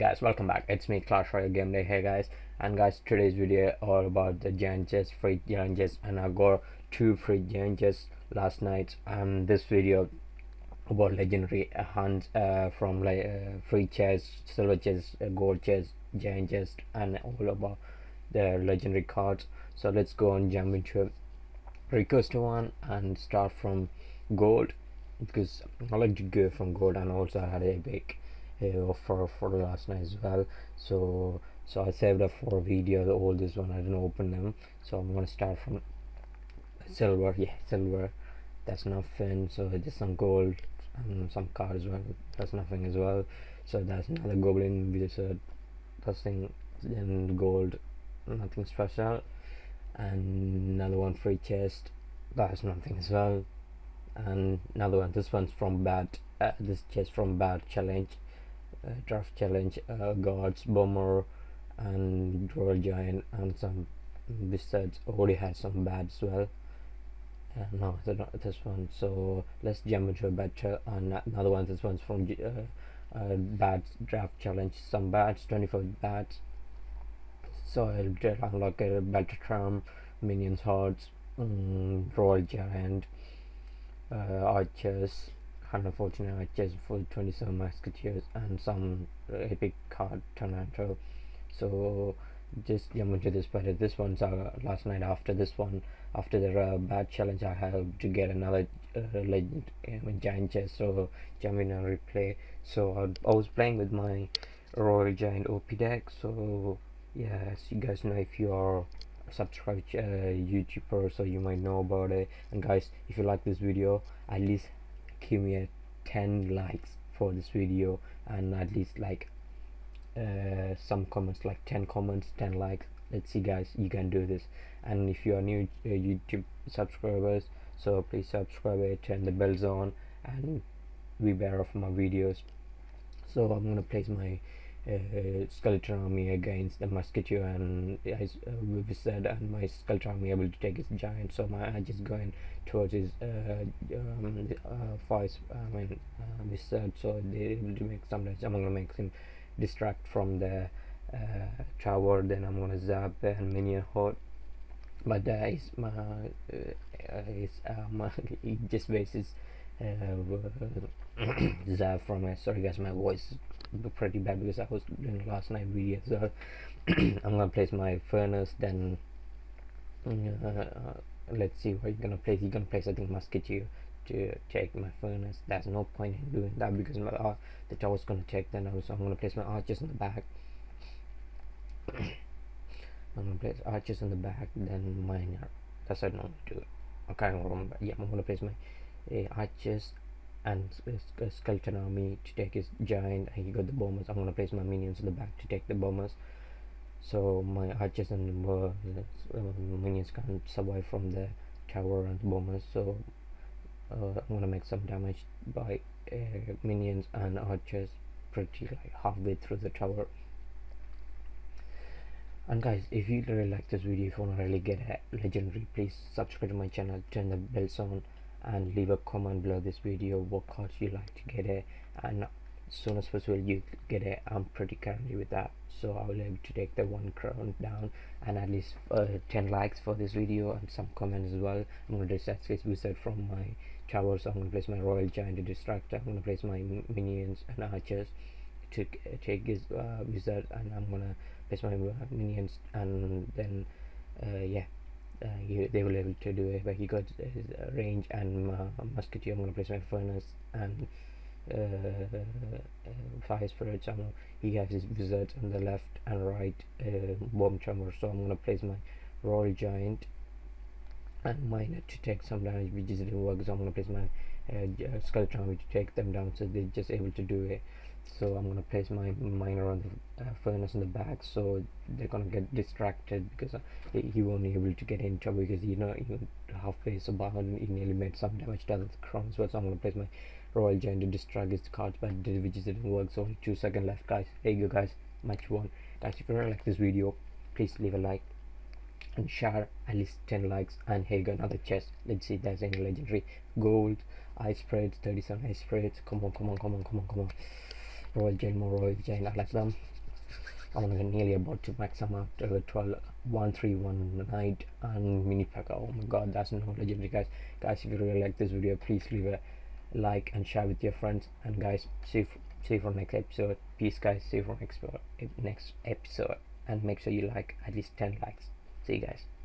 guys welcome back. It's me clash royale game day hey guys. And guys today's video all about the giant chest free chest and i got two free chests last night. And this video about legendary hunts uh, from like uh, free chest silver chest uh, gold chest giant chest and all about the legendary cards. So let's go and jump into request one and start from gold because i like to go from gold and also I had a big uh, for for last night as well. So so I saved up for video all this one. I didn't open them. So I'm gonna start from silver. Yeah silver. That's nothing. So just some gold and some cards well. That's nothing as well. So that's another goblin wizard. That's thing then gold. Nothing special. And another one free chest. That's nothing as well. And another one. This one's from bad uh, this chest from bad challenge draft challenge uh, guards bomber and royal giant and some besides already had some bad as well uh, no not this one so let's jump into a better and another one this one's from uh, uh, bad draft challenge some bats 24 bats so I'll unlock a better charm minions hearts um, royal giant uh, archers 149 archers for 27 musketeers and some epic card tornado. So just jump into this but this one's uh, last night after this one after the uh, bad challenge i have to get another uh, legend um, giant chest so jump in and replay. So I, I was playing with my royal giant op deck so yeah as you guys know if you are subscribed uh, youtuber so you might know about it. And guys if you like this video at least give me a 10 likes for this video and at least like uh, some comments like 10 comments 10 likes. Let's see guys you can do this. And if you are new uh, youtube subscribers so please subscribe it turn the bells on and be aware of my videos. So i'm gonna place my uh, skeleton army against the musketeer and as uh, we said and my skeleton army able to take his giant so my I just going towards his uh, um, uh, voice I mean uh, wizard so they able to make some damage I'm gonna make him distract from the uh, tower then I'm gonna zap and minion horde but uh, is my uh, is uh, my he just bases uh, from it. Sorry guys my voice look pretty bad because I was doing last night video so I'm gonna place my furnace then uh, let's see where you're gonna place. You're gonna place I think musketeer to take my furnace. There's no point in doing that because my uh, the tower's gonna take then so I'm gonna place my archers in the back. I'm gonna place archers in the back then miner that's I normally do. I can't remember yeah I'm gonna place my Eh, archers and a eh, eh, skeleton army to take his giant he got the bombers. I'm gonna place my minions in the back to take the bombers. So my archers and uh, minions can't survive from the tower and bombers so uh, i'm gonna make some damage by minions and archers pretty like halfway through the tower. And guys if you really like this video if you want to really get a legendary please subscribe to my channel turn the bells on and leave a comment below this video what cards you like to get it and as soon as possible you get it. I'm pretty currently with that so i will able to take the one crown down and at least uh, 10 likes for this video and some comments as well. I'm going to distract this wizard from my tower so i'm going to place my royal giant to distract. I'm going to place my minions and archers to take his uh, wizard and i'm going to place my uh, minions and then uh, yeah uh, you, they will able to do it but he got his uh, range and uh, musketeer I'm gonna place my furnace and uh, fire spirit so he has his wizard on the left and right uh, bomb chamber so I'm gonna place my royal giant and miner to take some damage which is didn't work so I'm gonna place my uh, skeleton to take them down so they're just able to do it. So I'm gonna place my miner on the uh, furnace in the back so they're gonna get distracted because uh, he won't be able to get in trouble because you know even halfway so bound he nearly made some damage to the crown so I'm gonna place my royal giant to distract his cards but which didn't work so only two seconds left guys. There you go guys. Match one. Guys if you really like this video please leave a like and share at least 10 likes and here go another chest. Let's see if there's any legendary gold ice spirits 37 ice spirits. Come on come on come on come on come on. Royal Giant, more Royal Giant, I like them. I'm nearly about to max them out uh, 12 1 3 1 night and mini PEKKA. Oh my god that's no legendary guys. Guys if you really like this video please leave a like and share with your friends. And guys see see you for next episode. Peace guys. See you for next, episode. Next episode. And make sure you like at least 10 likes. See you guys